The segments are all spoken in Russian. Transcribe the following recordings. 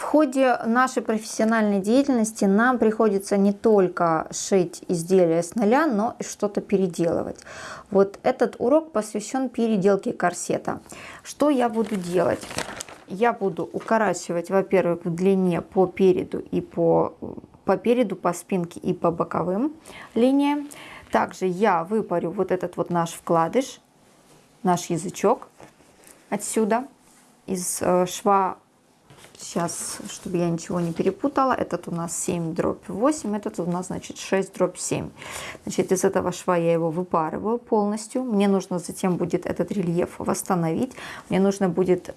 В ходе нашей профессиональной деятельности нам приходится не только шить изделия с нуля, но и что-то переделывать. Вот этот урок посвящен переделке корсета. Что я буду делать? Я буду укорачивать, во-первых, в длине по переду и по, по переду, по спинке и по боковым линиям. Также я выпарю вот этот вот наш вкладыш, наш язычок отсюда из э, шва Сейчас, чтобы я ничего не перепутала, этот у нас 7 дробь 8, этот у нас, значит, 6 дробь 7. Значит, из этого шва я его выпарываю полностью. Мне нужно затем будет этот рельеф восстановить. Мне нужно будет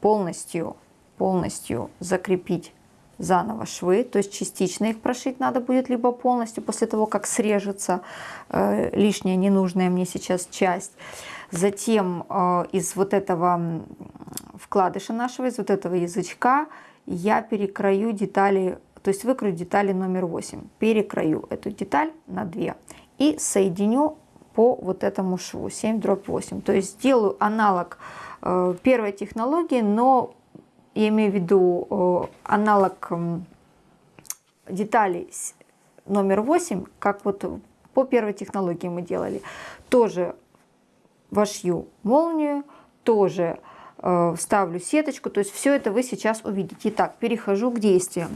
полностью, полностью закрепить заново швы, то есть частично их прошить надо будет, либо полностью после того, как срежется э, лишняя ненужная мне сейчас часть. Затем э, из вот этого вкладыша нашего, из вот этого язычка я перекрою детали, то есть выкрою детали номер 8. Перекрою эту деталь на 2 и соединю по вот этому шву 7 дробь 8. То есть сделаю аналог э, первой технологии, но я имею в виду э, аналог деталей номер 8, как вот по первой технологии мы делали. Тоже вошью молнию, тоже вставлю сеточку. То есть все это вы сейчас увидите. Итак, перехожу к действиям.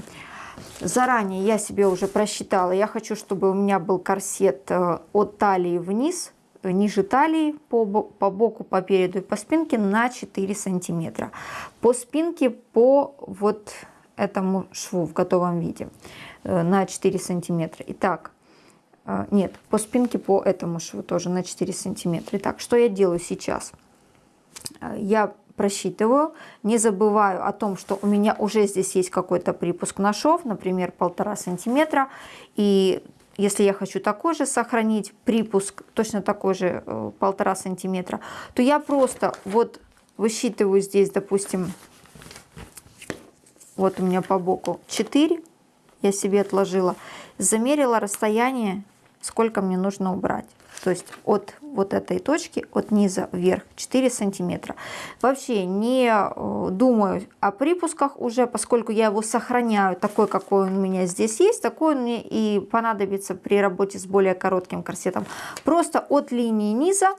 Заранее я себе уже просчитала. Я хочу, чтобы у меня был корсет э, от талии вниз, ниже талии, по, по боку, по переду и по спинке на 4 сантиметра. По спинке по вот этому шву в готовом виде э, на 4 сантиметра. Итак, нет, по спинке по этому шву тоже на 4 сантиметра. Итак, что я делаю сейчас? Я просчитываю, не забываю о том, что у меня уже здесь есть какой-то припуск на шов, например, полтора сантиметра, и если я хочу такой же сохранить припуск, точно такой же э, полтора сантиметра, то я просто вот высчитываю здесь, допустим, вот у меня по боку 4, я себе отложила, замерила расстояние сколько мне нужно убрать. То есть от вот этой точки, от низа вверх 4 сантиметра. Вообще не э, думаю о припусках уже, поскольку я его сохраняю такой, какой он у меня здесь есть, такой он мне и понадобится при работе с более коротким корсетом. Просто от линии низа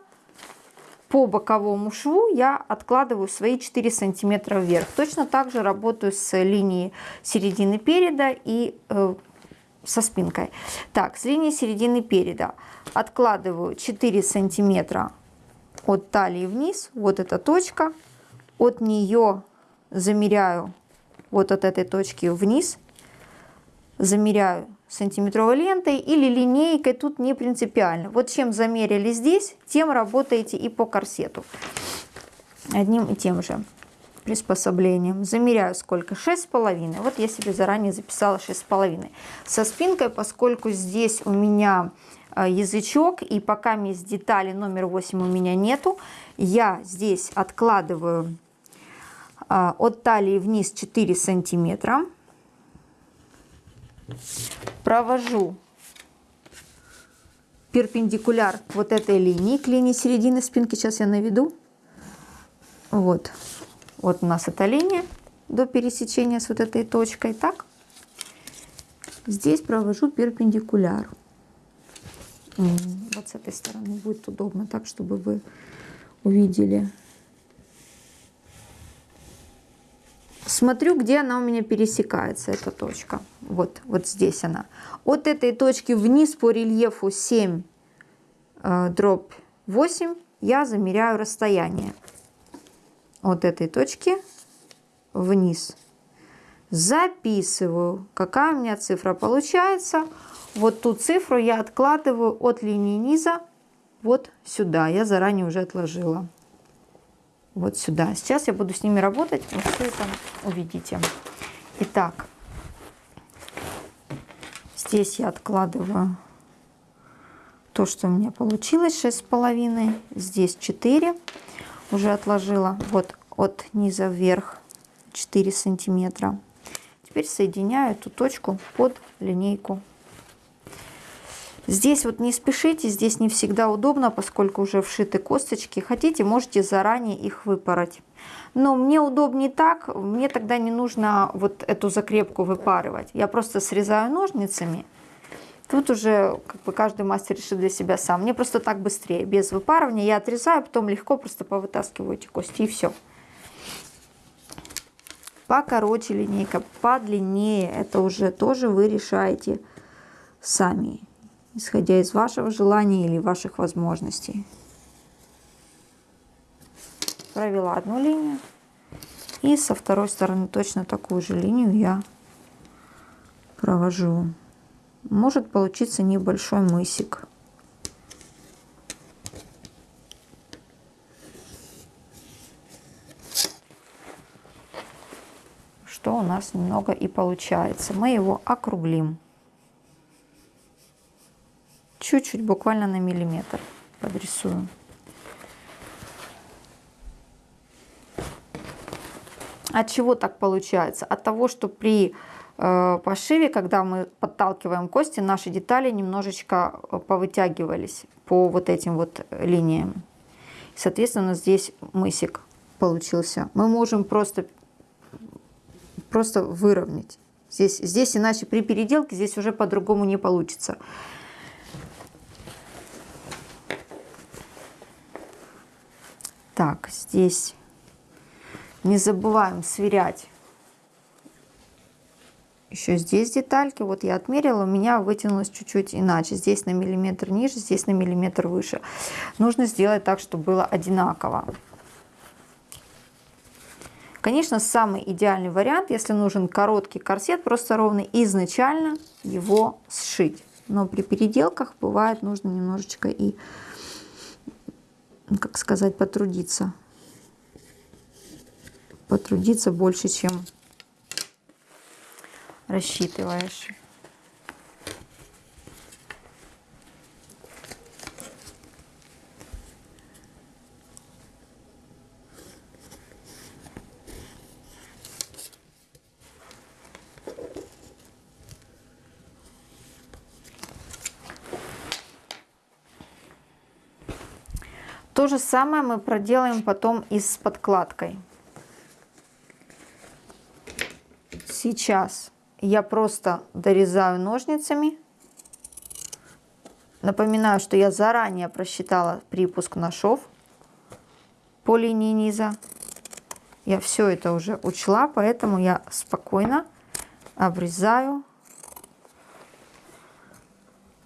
по боковому шву я откладываю свои 4 сантиметра вверх. Точно так же работаю с линией середины переда и э, со спинкой. Так, с линии середины переда откладываю 4 сантиметра от талии вниз, вот эта точка, от нее замеряю вот от этой точки вниз, замеряю сантиметровой лентой или линейкой, тут не принципиально. Вот чем замерили здесь, тем работаете и по корсету. Одним и тем же приспособлением. Замеряю сколько? 6,5. Вот я себе заранее записала 6,5. Со спинкой, поскольку здесь у меня а, язычок и пока есть детали номер 8 у меня нету, я здесь откладываю а, от талии вниз 4 сантиметра. Провожу перпендикуляр вот этой линии к линии середины спинки. Сейчас я наведу. Вот. Вот у нас эта линия до пересечения с вот этой точкой. Так, здесь провожу перпендикуляр. Вот с этой стороны будет удобно, так, чтобы вы увидели. Смотрю, где она у меня пересекается, эта точка. Вот, вот здесь она. От этой точки вниз по рельефу 7 э, дробь 8 я замеряю расстояние от этой точки вниз. Записываю, какая у меня цифра получается. Вот ту цифру я откладываю от линии низа вот сюда. Я заранее уже отложила. Вот сюда. Сейчас я буду с ними работать. Вы все это увидите. Итак, здесь я откладываю то, что у меня получилось, 6,5. Здесь 4 уже отложила вот от низа вверх 4 сантиметра теперь соединяю эту точку под линейку здесь вот не спешите здесь не всегда удобно поскольку уже вшиты косточки хотите можете заранее их выпороть Но мне удобнее так, мне тогда не нужно вот эту закрепку выпарывать. Я просто срезаю ножницами. Тут уже как бы каждый мастер решит для себя сам. Мне просто так быстрее, без выпарывания. Я отрезаю, потом легко просто повытаскиваю эти кости и все. Покороче линейка, подлиннее, это уже тоже вы решаете сами, исходя из вашего желания или ваших возможностей. Провела одну линию и со второй стороны точно такую же линию я провожу. Может получиться небольшой мысик что у нас немного и получается мы его округлим чуть-чуть буквально на миллиметр подрисуем От чего так получается? От того, что при э, пошиве, когда мы подталкиваем кости, наши детали немножечко э, повытягивались по вот этим вот линиям. Соответственно, здесь мысик получился. Мы можем просто, просто выровнять. Здесь, здесь иначе при переделке здесь уже по-другому не получится. Так, здесь не забываем сверять еще здесь детальки. Вот я отмерила, у меня вытянулось чуть-чуть иначе. Здесь на миллиметр ниже, здесь на миллиметр выше. Нужно сделать так, чтобы было одинаково. Конечно, самый идеальный вариант, если нужен короткий корсет, просто ровный, изначально его сшить. Но при переделках бывает нужно немножечко и, как сказать, потрудиться потрудиться больше, чем рассчитываешь. То же самое мы проделаем потом и с подкладкой. Сейчас я просто дорезаю ножницами. Напоминаю, что я заранее просчитала припуск на шов по линии низа. Я все это уже учла, поэтому я спокойно обрезаю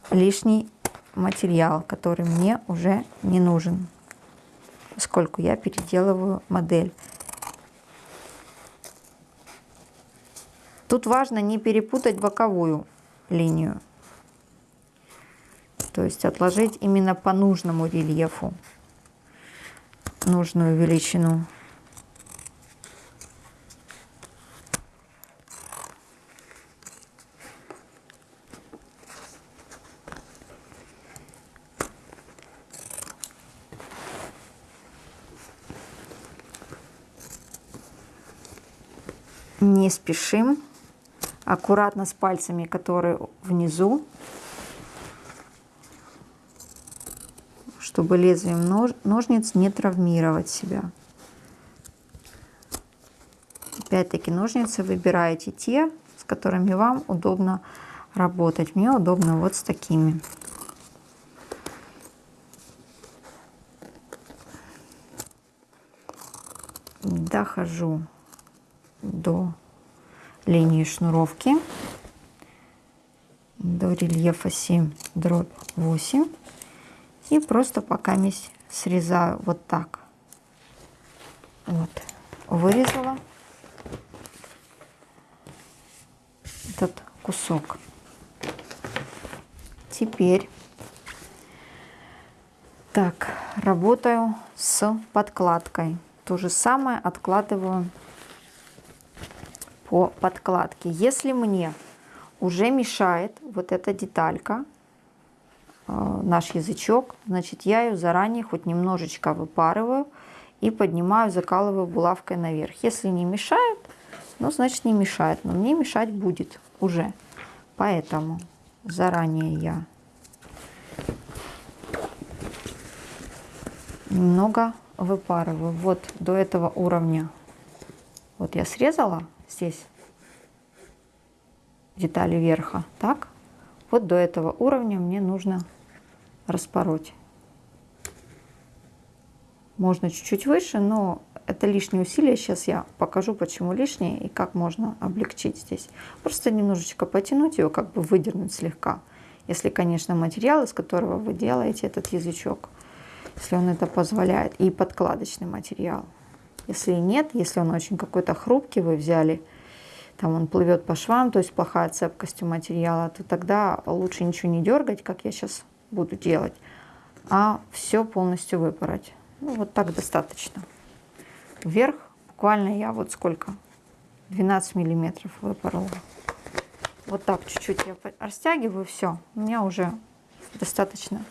лишний материал, который мне уже не нужен, поскольку я переделываю модель. Тут важно не перепутать боковую линию. То есть отложить именно по нужному рельефу нужную величину. Не спешим аккуратно с пальцами, которые внизу, чтобы лезвием нож, ножниц не травмировать себя. Опять-таки ножницы выбираете те, с которыми вам удобно работать. Мне удобно вот с такими. Дохожу до линии шнуровки до рельефа 7 дробь 8 и просто пока срезаю вот так. Вот вырезала этот кусок. Теперь так работаю с подкладкой. То же самое откладываю по подкладке. Если мне уже мешает вот эта деталька, э, наш язычок, значит я ее заранее хоть немножечко выпарываю и поднимаю, закалываю булавкой наверх. Если не мешает, ну значит не мешает, но мне мешать будет уже. Поэтому заранее я немного выпарываю вот до этого уровня. Вот я срезала здесь детали верха, так? Вот до этого уровня мне нужно распороть. Можно чуть-чуть выше, но это лишние усилия. Сейчас я покажу, почему лишние и как можно облегчить здесь. Просто немножечко потянуть его, как бы выдернуть слегка. Если, конечно, материал, из которого вы делаете этот язычок, если он это позволяет, и подкладочный материал. Если нет, если он очень какой-то хрупкий, вы взяли, там он плывет по швам, то есть плохая цепкость у материала, то тогда лучше ничего не дергать, как я сейчас буду делать, а все полностью выпороть. Ну, вот так достаточно. Вверх буквально я вот сколько? 12 миллиметров выпорола. Вот так чуть-чуть я растягиваю, все. У меня уже достаточно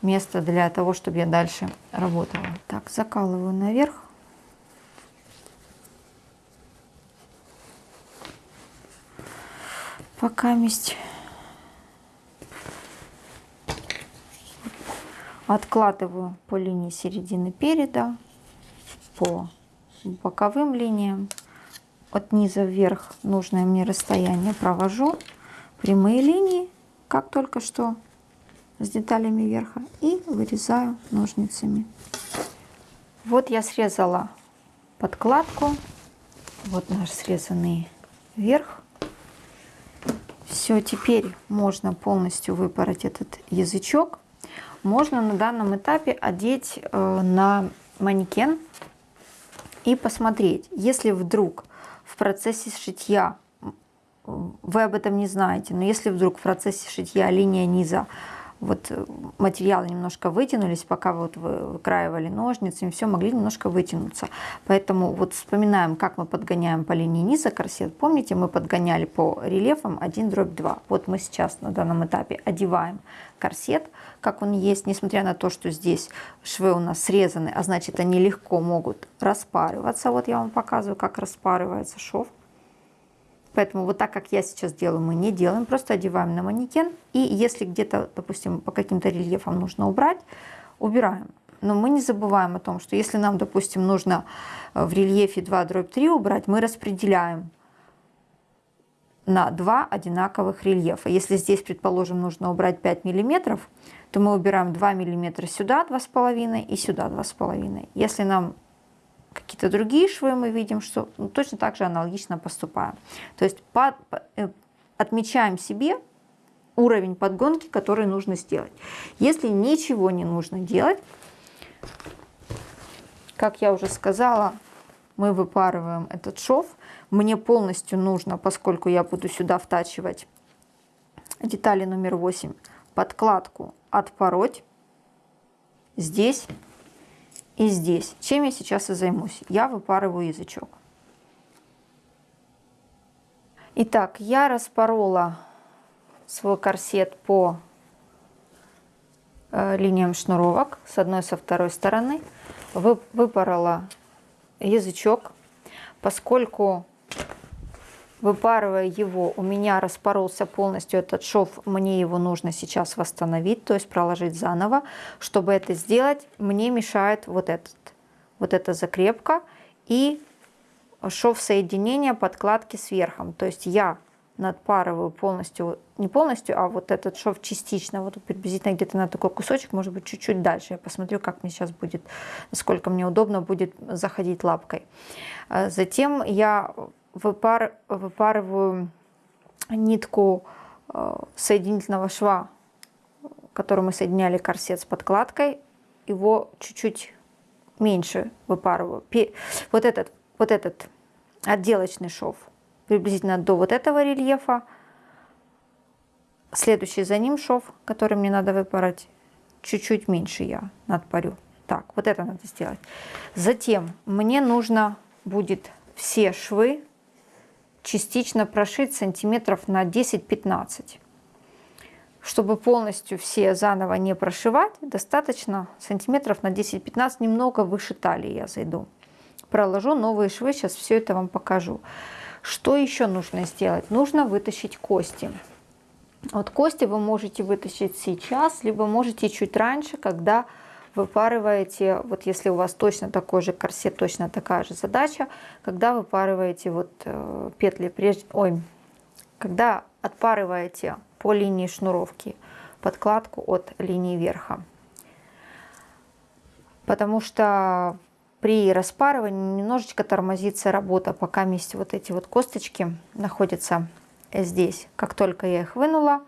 места для того, чтобы я дальше работала. Так, закалываю наверх. Пока месть. Откладываю по линии середины переда, по боковым линиям от низа вверх нужное мне расстояние провожу прямые линии, как только что с деталями верха, и вырезаю ножницами. Вот я срезала подкладку, вот наш срезанный верх. Все, теперь можно полностью выпороть этот язычок. Можно на данном этапе одеть э, на манекен и посмотреть, если вдруг в процессе шитья, вы об этом не знаете, но если вдруг в процессе шитья линия низа вот э, материалы немножко вытянулись, пока вот вы выкраивали ножницами, все могли немножко вытянуться. Поэтому вот вспоминаем, как мы подгоняем по линии низа корсет. Помните, мы подгоняли по рельефам 1 дробь 2. Вот мы сейчас на данном этапе одеваем корсет, как он есть, несмотря на то, что здесь швы у нас срезаны, а значит они легко могут распарываться. Вот я вам показываю, как распарывается шов. Поэтому вот так, как я сейчас делаю, мы не делаем, просто одеваем на манекен. И если где-то, допустим, по каким-то рельефам нужно убрать, убираем. Но мы не забываем о том, что если нам, допустим, нужно э, в рельефе 2 дробь 3 убрать, мы распределяем на два одинаковых рельефа. Если здесь, предположим, нужно убрать 5 миллиметров, то мы убираем 2 миллиметра сюда 2,5 и сюда 2,5. Если нам какие-то другие швы мы видим, что ну, точно так же аналогично поступаем. То есть под, э, отмечаем себе уровень подгонки, который нужно сделать. Если ничего не нужно делать, как я уже сказала, мы выпарываем этот шов. Мне полностью нужно, поскольку я буду сюда втачивать детали номер 8, подкладку отпороть здесь и здесь. Чем я сейчас и займусь? Я выпарываю язычок. Итак, я распорола свой корсет по э, линиям шнуровок с одной со второй стороны. Выпорола язычок, поскольку Выпарывая его, у меня распоролся полностью этот шов, мне его нужно сейчас восстановить, то есть проложить заново. Чтобы это сделать, мне мешает вот этот, вот эта закрепка и шов соединения подкладки с. То есть я надпарываю полностью, не полностью, а вот этот шов частично, вот приблизительно где-то на такой кусочек, может быть чуть-чуть дальше. Я посмотрю, как мне сейчас будет, насколько мне удобно будет заходить лапкой. Затем я выпар, выпарываю нитку э, соединительного шва, которым мы соединяли корсет с подкладкой, его чуть-чуть меньше выпарываю. Вот этот, вот этот отделочный шов приблизительно до вот этого рельефа. Следующий за ним шов, который мне надо выпарать, чуть-чуть меньше я надпарю. Так, вот это надо сделать. Затем мне нужно будет все швы частично прошить сантиметров на 10-15. Чтобы полностью все заново не прошивать, достаточно сантиметров на 10-15, немного выше талии я зайду. Проложу новые швы, сейчас все это вам покажу. Что еще нужно сделать? Нужно вытащить кости. Вот кости вы можете вытащить сейчас, либо можете чуть раньше, когда выпарываете, вот если у вас точно такой же корсет, точно такая же задача, когда выпарываете вот э, петли, прежде, ой, когда отпарываете по линии шнуровки подкладку от линии верха. Потому что при распарывании немножечко тормозится работа, пока вместе вот эти вот косточки находятся здесь. Как только я их вынула,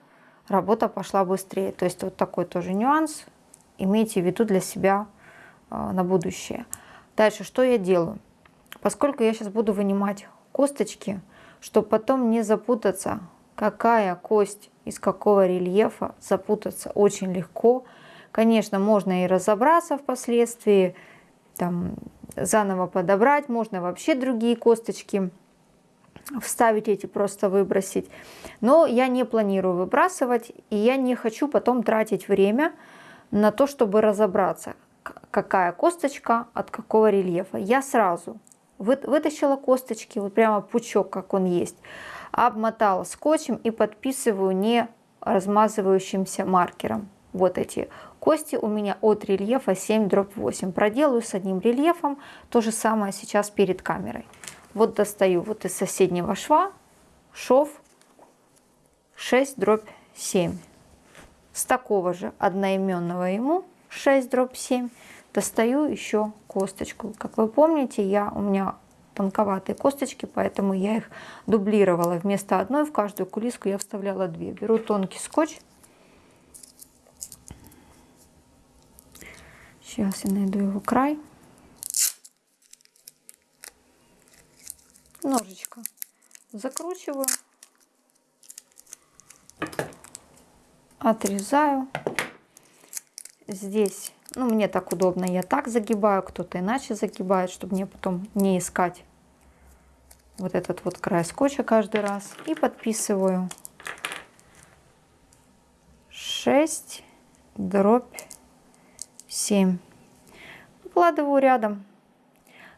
работа пошла быстрее. То есть вот такой тоже нюанс. Имейте в виду для себя э, на будущее. Дальше, что я делаю? Поскольку я сейчас буду вынимать косточки, чтобы потом не запутаться, какая кость из какого рельефа, запутаться очень легко. Конечно, можно и разобраться впоследствии, там, заново подобрать, можно вообще другие косточки вставить эти, просто выбросить. Но я не планирую выбрасывать, и я не хочу потом тратить время на то, чтобы разобраться, какая косточка от какого рельефа. Я сразу вытащила косточки, вот прямо пучок, как он есть, обмотала скотчем и подписываю не размазывающимся маркером. Вот эти Кости у меня от рельефа 7 дробь 8. Проделаю с одним рельефом. То же самое сейчас перед камерой. Вот достаю вот из соседнего шва шов 6 дробь 7. С такого же одноименного ему 6 дробь 7 достаю еще косточку. Как вы помните, я, у меня тонковатые косточки, поэтому я их дублировала. Вместо одной в каждую кулиску я вставляла две. Беру тонкий скотч Сейчас я найду его край. Ножичко закручиваю, отрезаю. Здесь, ну мне так удобно, я так загибаю, кто-то иначе загибает, чтобы мне потом не искать вот этот вот край скотча каждый раз. И подписываю 6 дробь 7. Выкладываю рядом.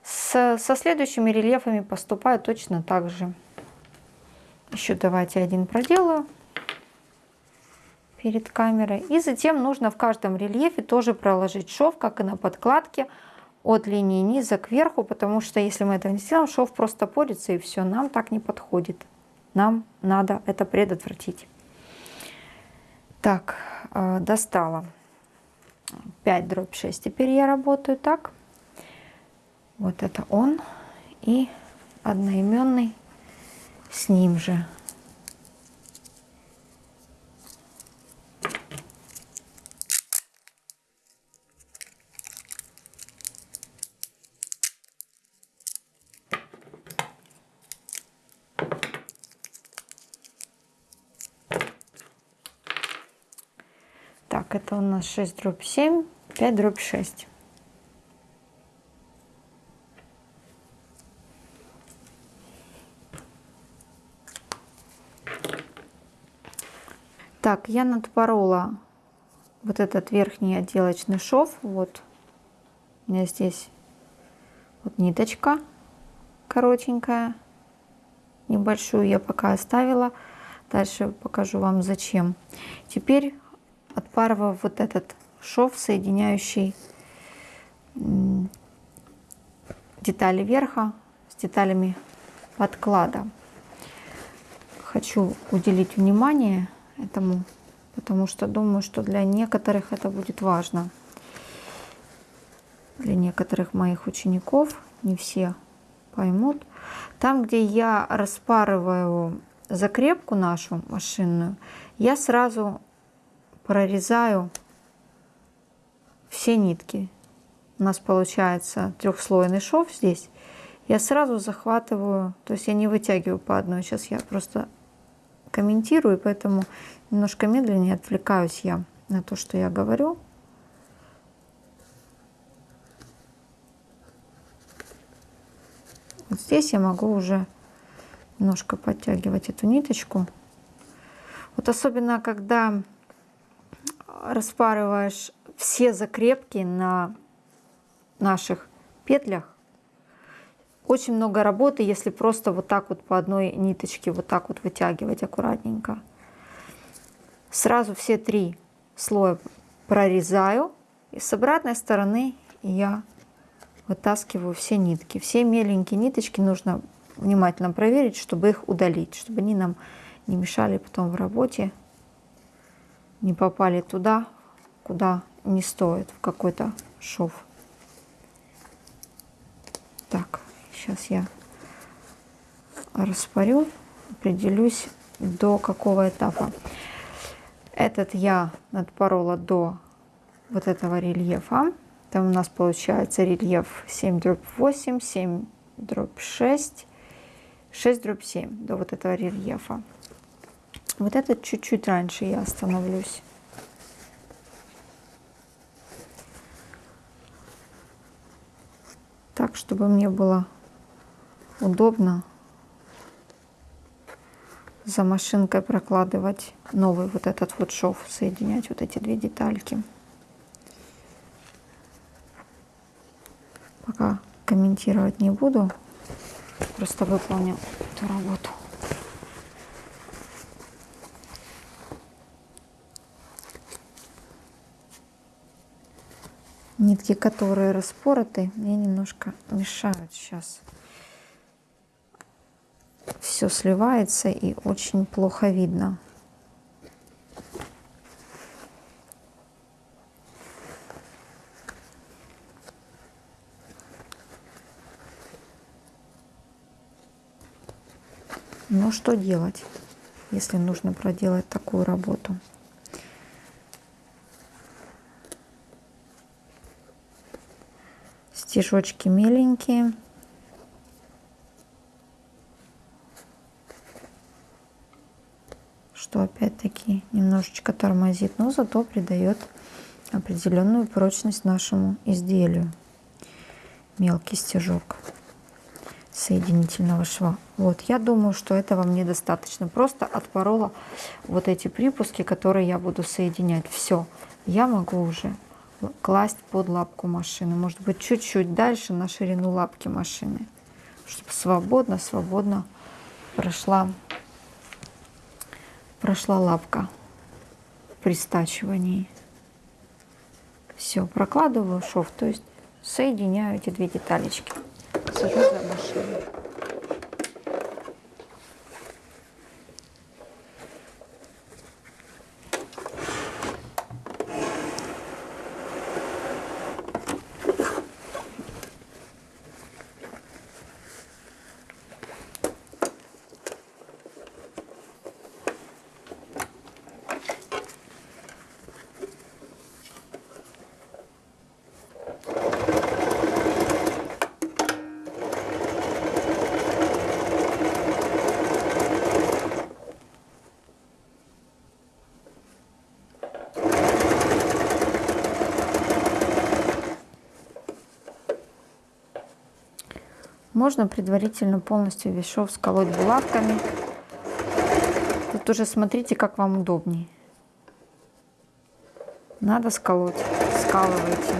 С, со следующими рельефами поступаю точно так же. Еще давайте один проделаю перед камерой. И затем нужно в каждом рельефе тоже проложить шов, как и на подкладке, от линии низа к верху, потому что если мы это не сделаем, шов просто порится и все, нам так не подходит. Нам надо это предотвратить. Так, э, достала. 5 дробь 6. Теперь я работаю так. Вот это он и одноименный с ним же. Так, это у нас 6 дробь 7, 5 дробь 6. Так, я надпорола вот этот верхний отделочный шов. Вот у меня здесь вот ниточка коротенькая, небольшую я пока оставила. Дальше покажу вам зачем. Теперь отпарываю вот этот шов, соединяющий детали верха с деталями подклада. Хочу уделить внимание этому, потому что думаю, что для некоторых это будет важно. Для некоторых моих учеников, не все поймут. Там, где я распарываю закрепку нашу машинную, я сразу прорезаю все нитки. У нас получается трехслойный шов здесь. Я сразу захватываю, то есть я не вытягиваю по одной. Сейчас я просто комментирую, поэтому немножко медленнее отвлекаюсь я на то, что я говорю. Вот здесь я могу уже немножко подтягивать эту ниточку. Вот особенно, когда распарываешь все закрепки на наших петлях, очень много работы, если просто вот так вот по одной ниточке вот так вот вытягивать аккуратненько. Сразу все три слоя прорезаю И с обратной стороны я вытаскиваю все нитки. Все меленькие ниточки нужно внимательно проверить, чтобы их удалить, чтобы они нам не мешали потом в работе, не попали туда, куда не стоит, в какой-то шов. Так, сейчас я распорю, определюсь до какого этапа. Этот я надпорола до вот этого рельефа. Там у нас получается рельеф 7 дробь 8, 7 дробь 6, 6 дробь 7 до вот этого рельефа. Вот этот чуть-чуть раньше я остановлюсь. Так, чтобы мне было удобно за машинкой прокладывать новый вот этот вот шов, соединять вот эти две детальки. Пока комментировать не буду, просто выполню эту работу. Нитки, которые распороты, мне немножко мешают сейчас. Все сливается и очень плохо видно. Но что делать, если нужно проделать такую работу? Стежочки миленькие. Что опять-таки немножечко тормозит, но зато придает определенную прочность нашему изделию. Мелкий стежок соединительного шва. Вот, я думаю, что этого мне достаточно. Просто отпорола вот эти припуски, которые я буду соединять. Все, я могу уже класть под лапку машины. Может быть, чуть-чуть дальше на ширину лапки машины, чтобы свободно, свободно прошла, прошла лапка при стачивании. Все, прокладываю шов, то есть соединяю эти две деталечки. Сажу за машину. Можно предварительно полностью весь шов сколоть булавками. Тут уже смотрите, как вам удобнее. Надо сколоть, скалывайте.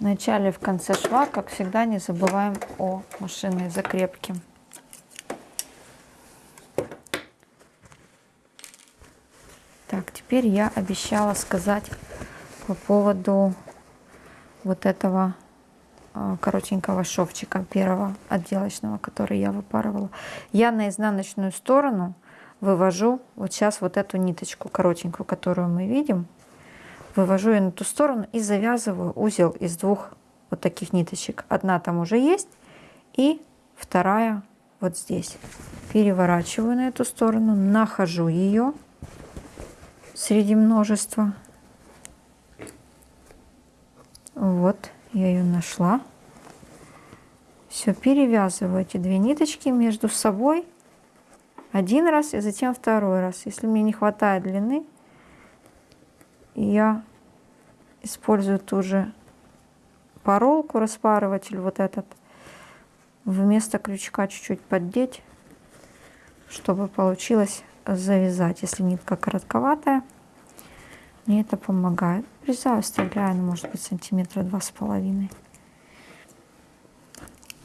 В начале в конце шва, как всегда, не забываем о машинной закрепке. Так, теперь я обещала сказать по поводу вот этого а, коротенького шовчика первого отделочного, который я выпарывала. Я на изнаночную сторону вывожу вот сейчас вот эту ниточку коротенькую, которую мы видим. Вывожу ее на ту сторону и завязываю узел из двух вот таких ниточек. Одна там уже есть и вторая вот здесь. Переворачиваю на эту сторону, нахожу ее среди множества. Вот, я ее нашла. Все, перевязываю эти две ниточки между собой один раз и затем второй раз. Если мне не хватает длины, я использую ту же поролку, распарыватель вот этот, вместо крючка чуть-чуть поддеть, чтобы получилось завязать, если нитка коротковатая. Мне это помогает. Врезаю, оставляю, ну, может быть, сантиметра два с половиной.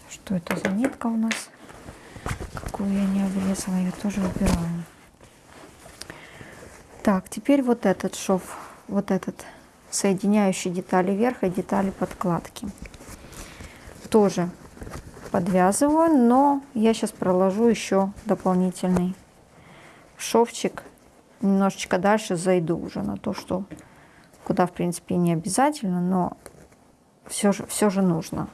что это за нитка у нас, какую я не обрезала, я тоже убираю. Так, теперь вот этот шов, вот этот соединяющий детали верха и детали подкладки. Тоже подвязываю, но я сейчас проложу еще дополнительный шовчик. Немножечко дальше зайду уже на то, что куда в принципе не обязательно, но все же, все же нужно.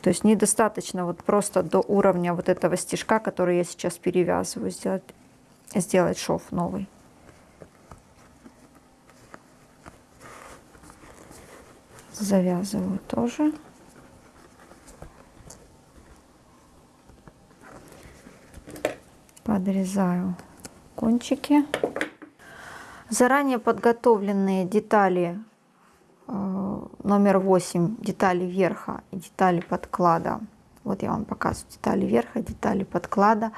То есть недостаточно вот просто до уровня вот этого стежка, который я сейчас перевязываю, сделать, сделать шов новый. Завязываю тоже. Подрезаю кончики. Заранее подготовленные детали э, номер 8, детали верха и детали подклада. Вот я вам показываю детали верха, детали подклада.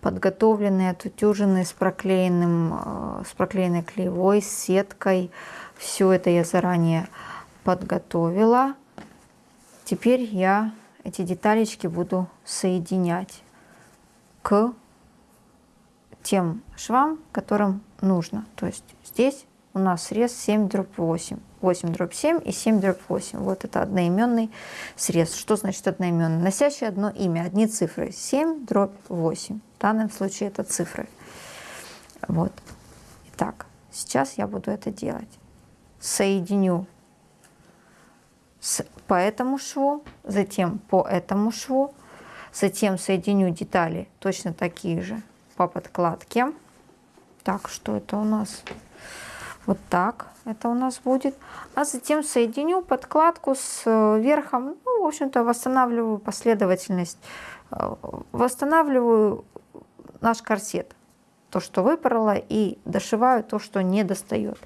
Подготовленные, отутюженные с, проклеенным, э, с проклеенной клеевой, с сеткой. Все это я заранее подготовила. Теперь я эти деталечки буду соединять к тем швам, которым нужно. То есть здесь у нас срез 7 дробь 8. 8 дробь 7 и 7 дробь 8. Вот это одноименный срез. Что значит одноименный? Носящий одно имя, одни цифры. 7 дробь 8. В данном случае это цифры. Вот. Итак, сейчас я буду это делать. Соединю с, по этому шву, затем по этому шву, затем соединю детали точно такие же по подкладке. Так, что это у нас? Вот так это у нас будет. А затем соединю подкладку с э, верхом. Ну, в общем-то, восстанавливаю последовательность. Э, восстанавливаю наш корсет. То, что выпорола, и дошиваю то, что не достает.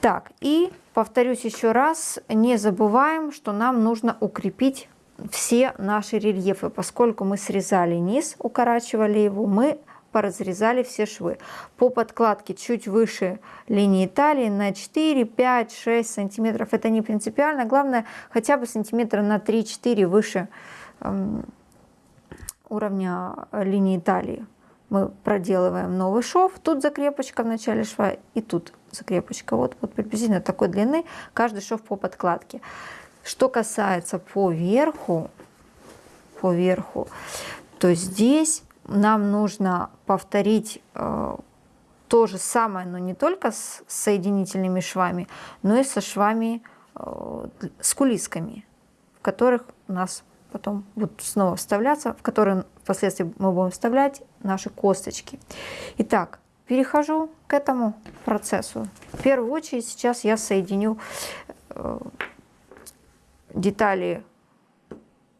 Так, и повторюсь еще раз, не забываем, что нам нужно укрепить все наши рельефы. Поскольку мы срезали низ, укорачивали его, мы поразрезали все швы. По подкладке чуть выше линии талии на 4, 5, 6 сантиметров. Это не принципиально. Главное, хотя бы сантиметра на 3-4 выше эм, уровня линии талии. Мы проделываем новый шов. Тут закрепочка в начале шва и тут закрепочка. Вот, вот приблизительно такой длины каждый шов по подкладке. Что касается по верху, по верху, то здесь нам нужно повторить э, то же самое, но не только с соединительными швами, но и со швами э, с кулисками, в которых у нас потом будут снова вставляться, в которые впоследствии мы будем вставлять наши косточки. Итак, перехожу к этому процессу. В первую очередь сейчас я соединю э, детали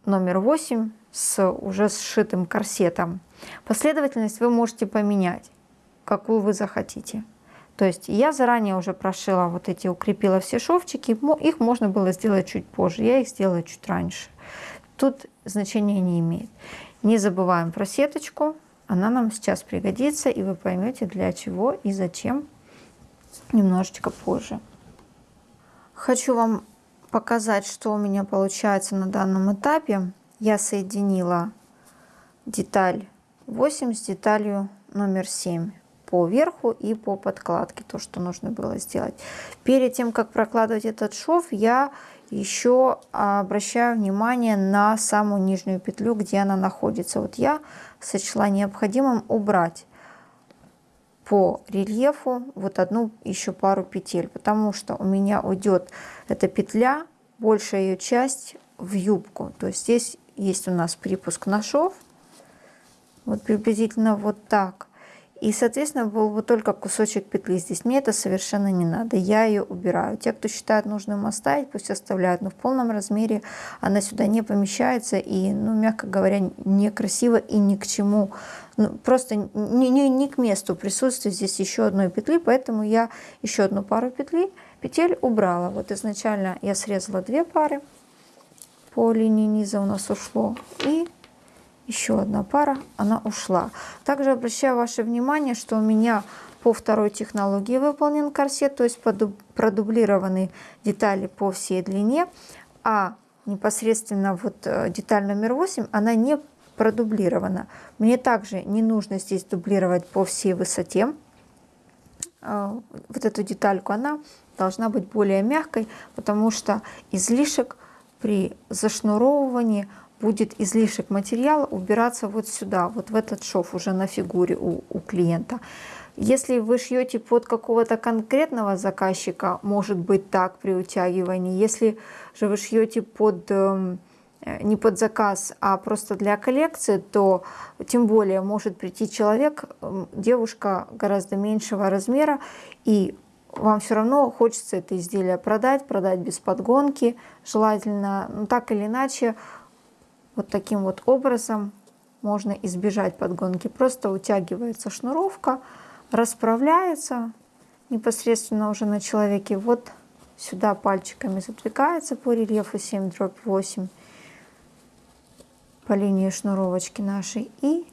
номер 8 с уже сшитым корсетом. Последовательность вы можете поменять, какую вы захотите. То есть я заранее уже прошила вот эти, укрепила все шовчики, их можно было сделать чуть позже, я их сделала чуть раньше. Тут значения не имеет. Не забываем про сеточку, она нам сейчас пригодится, и вы поймете для чего и зачем немножечко позже. Хочу вам показать, что у меня получается на данном этапе. Я соединила деталь 8 с деталью номер 7 по верху и по подкладке, то, что нужно было сделать. Перед тем, как прокладывать этот шов, я еще обращаю внимание на самую нижнюю петлю, где она находится. Вот я сочла необходимым убрать по рельефу вот одну еще пару петель, потому что у меня уйдет эта петля, большая ее часть в юбку. То есть здесь есть у нас припуск на шов, вот приблизительно вот так. И, соответственно, был бы только кусочек петли здесь. Мне это совершенно не надо. Я ее убираю. Те, кто считает нужным оставить, пусть оставляют. Но в полном размере она сюда не помещается. И, ну, мягко говоря, некрасиво и ни к чему. Ну, просто не, не, не к месту присутствия здесь еще одной петли. Поэтому я еще одну пару петли, петель убрала. Вот изначально я срезала две пары. По линии низа у нас ушло. И еще одна пара, она ушла. Также обращаю ваше внимание, что у меня по второй технологии выполнен корсет, то есть продублированы детали по всей длине. а непосредственно вот э, деталь номер 8, она не продублирована. Мне также не нужно здесь дублировать по всей высоте. А, вот эту детальку, она должна быть более мягкой, потому что излишек при зашнуровывании будет излишек материала убираться вот сюда, вот в этот шов уже на фигуре у, у клиента. Если вы шьете под какого-то конкретного заказчика, может быть так при утягивании. Если же вы шьете под эм, э, не под заказ, а просто для коллекции, то тем более может прийти человек, эм, девушка гораздо меньшего размера, и вам все равно хочется это изделие продать, продать без подгонки, желательно, ну так или иначе, вот таким вот образом можно избежать подгонки. Просто утягивается шнуровка, расправляется непосредственно уже на человеке. Вот сюда пальчиками задвигается по рельефу 7 дробь 8 по линии шнуровочки нашей. И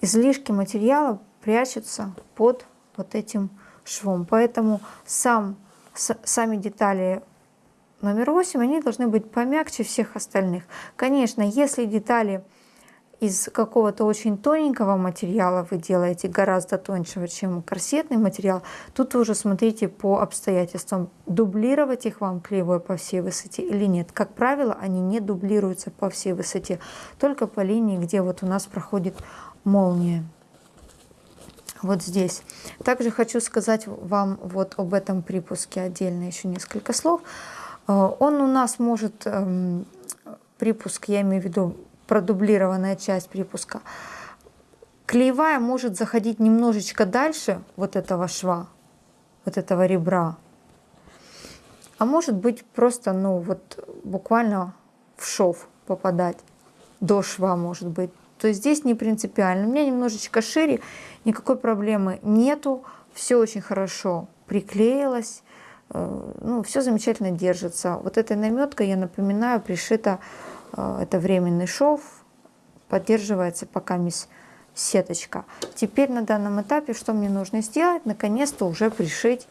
излишки материала прячутся под вот этим швом. Поэтому сам, с, сами детали номер 8, они должны быть помягче всех остальных. Конечно, если детали из какого-то очень тоненького материала вы делаете гораздо тоньше, чем корсетный материал, тут уже смотрите по обстоятельствам, дублировать их вам клеевой по всей высоте или нет. Как правило, они не дублируются по всей высоте, только по линии, где вот у нас проходит молния. Вот здесь. Также хочу сказать вам вот об этом припуске отдельно еще несколько слов. Э, он у нас может, эм, припуск, я имею в виду продублированная часть припуска, клеевая может заходить немножечко дальше вот этого шва, вот этого ребра. А может быть просто, ну вот буквально в шов попадать, до шва может быть. То есть здесь не принципиально. У меня немножечко шире, никакой проблемы нету, все очень хорошо приклеилось, ну, все замечательно держится. Вот этой наметкой, я напоминаю, пришита Э, это временный шов, поддерживается пока мисс сеточка. Теперь на данном этапе что мне нужно сделать? Наконец-то уже пришить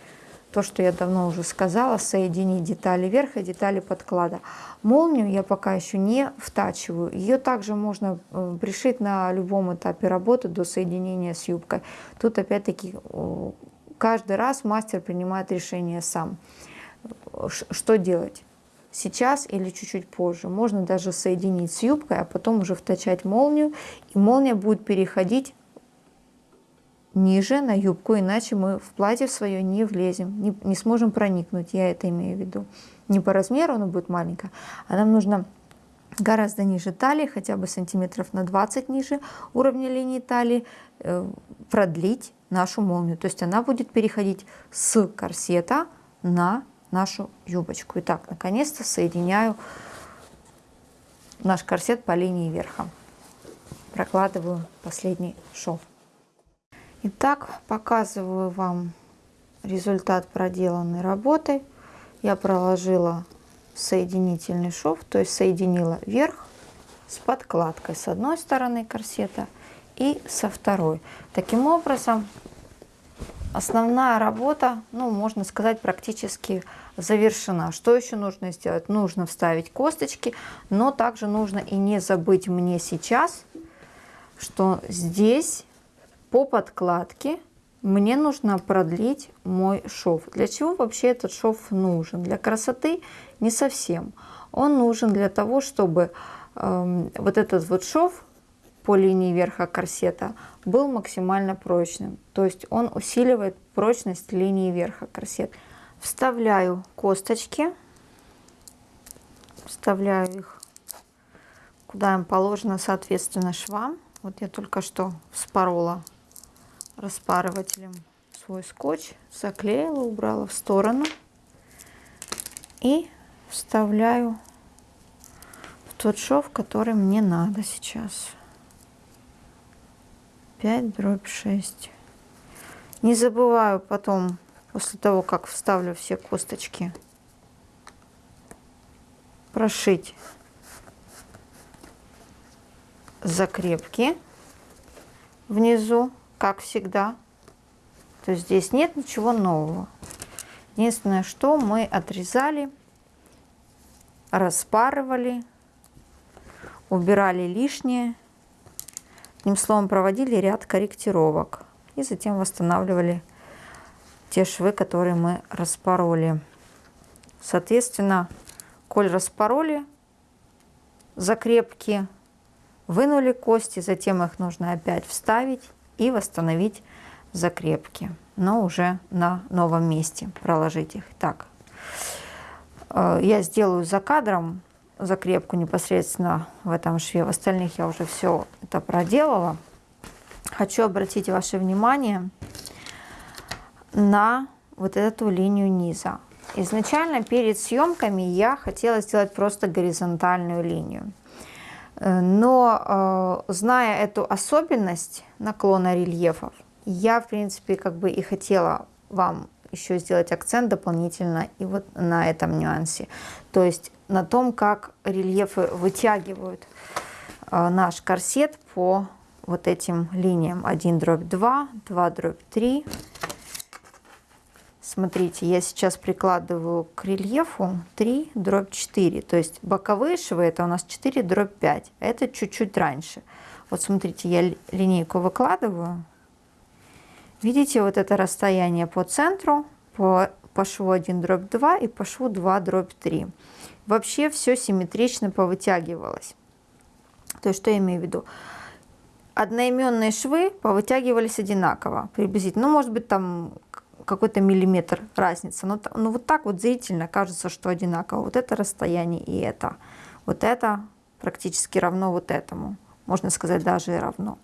то, что я давно уже сказала, соединить детали верха и детали подклада. Молнию я пока еще не втачиваю. Ее также можно э, пришить на любом этапе работы до соединения с юбкой. Тут опять-таки каждый раз мастер принимает решение сам. Что делать? сейчас или чуть-чуть позже. Можно даже соединить с юбкой, а потом уже втачать молнию. И молния будет переходить ниже на юбку, иначе мы в платье свое не влезем, не, не сможем проникнуть, я это имею в виду. Не по размеру оно будет маленькое, а нам нужно гораздо ниже талии, хотя бы сантиметров на 20 ниже уровня линии талии, э, продлить нашу молнию. То есть она будет переходить с корсета на нашу юбочку. Итак, наконец-то соединяю наш корсет по линии верха. Прокладываю последний шов. Итак, показываю вам результат проделанной работы. Я проложила соединительный шов, то есть соединила верх с подкладкой с одной стороны корсета и со второй. Таким образом, основная работа, ну, можно сказать, практически завершена. Что еще нужно сделать? Нужно вставить косточки, но также нужно и не забыть мне сейчас, что здесь по подкладке мне нужно продлить мой шов. Для чего вообще этот шов нужен? Для красоты не совсем. Он нужен для того, чтобы э, вот этот вот шов по линии верха корсета был максимально прочным. То есть он усиливает прочность линии верха корсета. Вставляю косточки, вставляю их куда им положено, соответственно, швам. Вот я только что вспорола распарывателем свой скотч, заклеила, убрала в сторону и вставляю в тот шов, который мне надо сейчас. 5 дробь 6. Не забываю потом после того, как вставлю все косточки, прошить закрепки внизу, как всегда. То есть здесь нет ничего нового. Единственное, что мы отрезали распарывали, убирали лишнее. Одним словом, проводили ряд корректировок. И затем восстанавливали те швы, которые мы распороли. Соответственно, коль распороли закрепки, вынули кости, затем их нужно опять вставить и восстановить закрепки, но уже на новом месте проложить их. Так, э, я сделаю за кадром закрепку непосредственно в этом шве. В остальных я уже все это проделала. Хочу обратить ваше внимание на вот эту линию низа. Изначально перед съемками я хотела сделать просто горизонтальную линию. Но э, зная эту особенность наклона рельефов, я, в принципе, как бы и хотела вам еще сделать акцент дополнительно и вот на этом нюансе. То есть на том, как рельефы вытягивают наш корсет по вот этим линиям 1 дробь 2, 2 дробь 3. Смотрите, я сейчас прикладываю к рельефу 3 дробь 4. То есть боковые швы это у нас 4 дробь 5. Это чуть-чуть раньше. Вот смотрите, я линейку выкладываю. Видите вот это расстояние по центру, по, по шву 1 дробь 2 и по шву 2 дробь 3. Вообще все симметрично повытягивалось. То есть что я имею в виду? одноименные швы повытягивались одинаково, приблизительно. Ну, может быть, там какой-то миллиметр разница. Но, но вот так вот зрительно кажется, что одинаково. Вот это расстояние и это. Вот это практически равно вот этому. Можно сказать, даже и равно.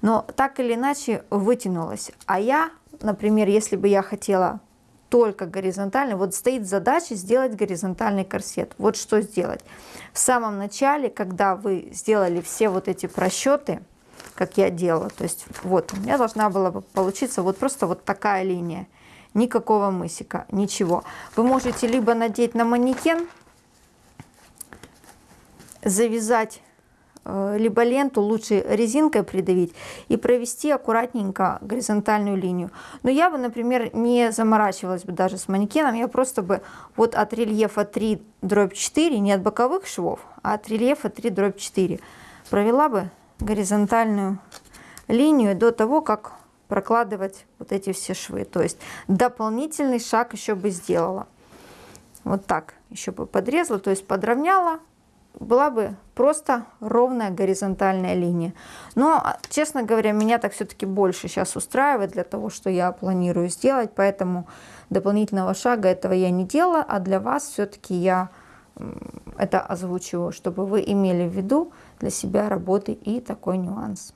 Но так или иначе вытянулось. А я, например, если бы я хотела только горизонтальный, вот стоит задача сделать горизонтальный корсет. Вот что сделать. В самом начале, когда вы сделали все вот эти просчеты, как я делала. То есть вот у меня должна была бы получиться вот просто вот такая линия. Никакого мысика, ничего. Вы можете либо надеть на манекен, завязать либо ленту лучше резинкой придавить и провести аккуратненько горизонтальную линию. Но я бы, например, не заморачивалась бы даже с манекеном, я просто бы вот от рельефа 3 дробь 4, не от боковых швов, а от рельефа 3 дробь 4 провела бы горизонтальную линию до того, как прокладывать вот эти все швы. То есть дополнительный шаг еще бы сделала. Вот так еще бы подрезала, то есть подровняла, была бы просто ровная горизонтальная линия. Но, честно говоря, меня так все-таки больше сейчас устраивает для того, что я планирую сделать, поэтому дополнительного шага этого я не делала, а для вас все-таки я это озвучиваю, чтобы вы имели в виду для себя работы и такой нюанс.